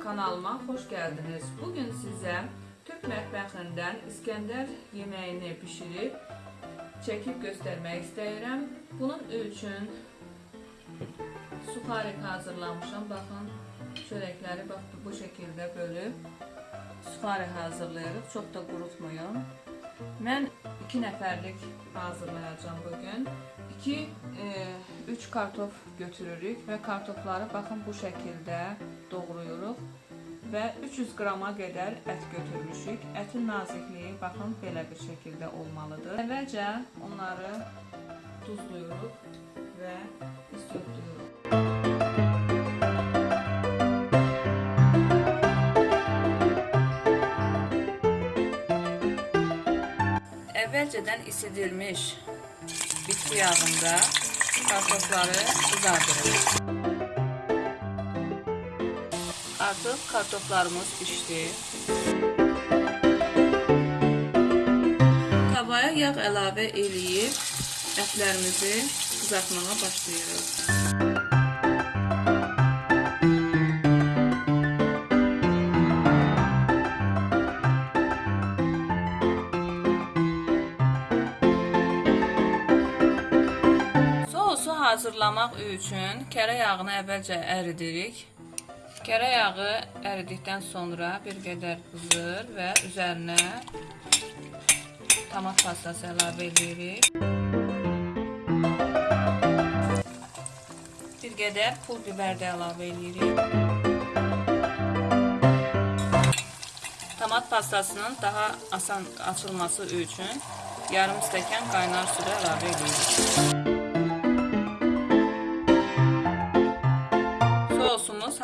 kanalıma hoş geldiniz. Bugün size Türk mətbəxindən İskəndər yeməyini pişirib çəkib göstərmək istəyirəm. Bunun üçün suxarik hazırlamışam. Baxın, çörəkləri bax bu şəkildə bölüb suxarik hazırlayırıq. Çox da qurutmayın. Mən 2 nəfərlik hazırlayacağam bugün. 2 3 kartof götürürük və kartofları baxın bu şəkildə doğrayırıq və 300 qrama qədər ət götürmüşük. Ətin nazikliyi baxın belə bir şəkildə olmalıdır. Əvvəlcə onları duzluyuruq və isotduyuruq. Əvvəlcədən isidilmiş bitki yağında kartofları kızardırırıq. Artıq kartoflarımız pişdi. Tavaya yağ əlavə eləyib ətlərimizi qızartmağa başlayırıq. Hazırlamaq üçün kərə yağını əvvəlcə əridirik. Kərə yağı əridikdən sonra bir qədər qızır və üzərinə tomat pastası əlavə edirik. Bir qədər pul biber də əlavə edirik. Tomat pastasının daha asan açılması üçün yarım stəkan qaynar su da əlavə edirik.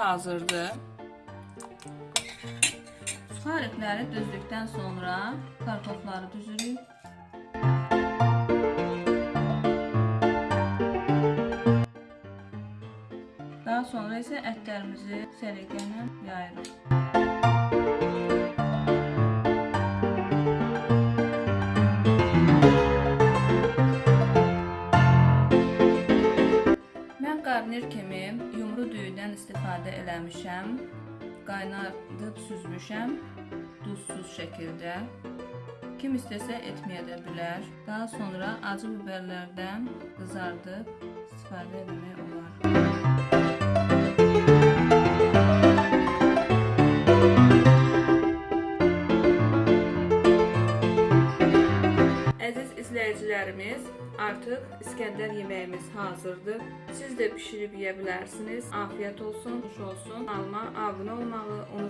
Hazırdır. Suxarikləri düzdükdən sonra kartofları düzürük. Daha sonra isə ətlərimizi səliqə ilə yayırıq. Mən qarnir kimi düyüdən istifadə eləmişəm. Qaynadıb süzmüşəm duzsuz şəkildə. Kim istəsə etməyə də bilər. Daha sonra acı biberlərdən qızardıb istifadə etmək olar. Əziz izləyicilərimiz, artıq İskəndər yeməyimiz hazırdır. Siz də bişirib yeyə bilərsiniz. Afiyət olsun, xoş olsun. Kanalıma abunə olmağı unutmayın.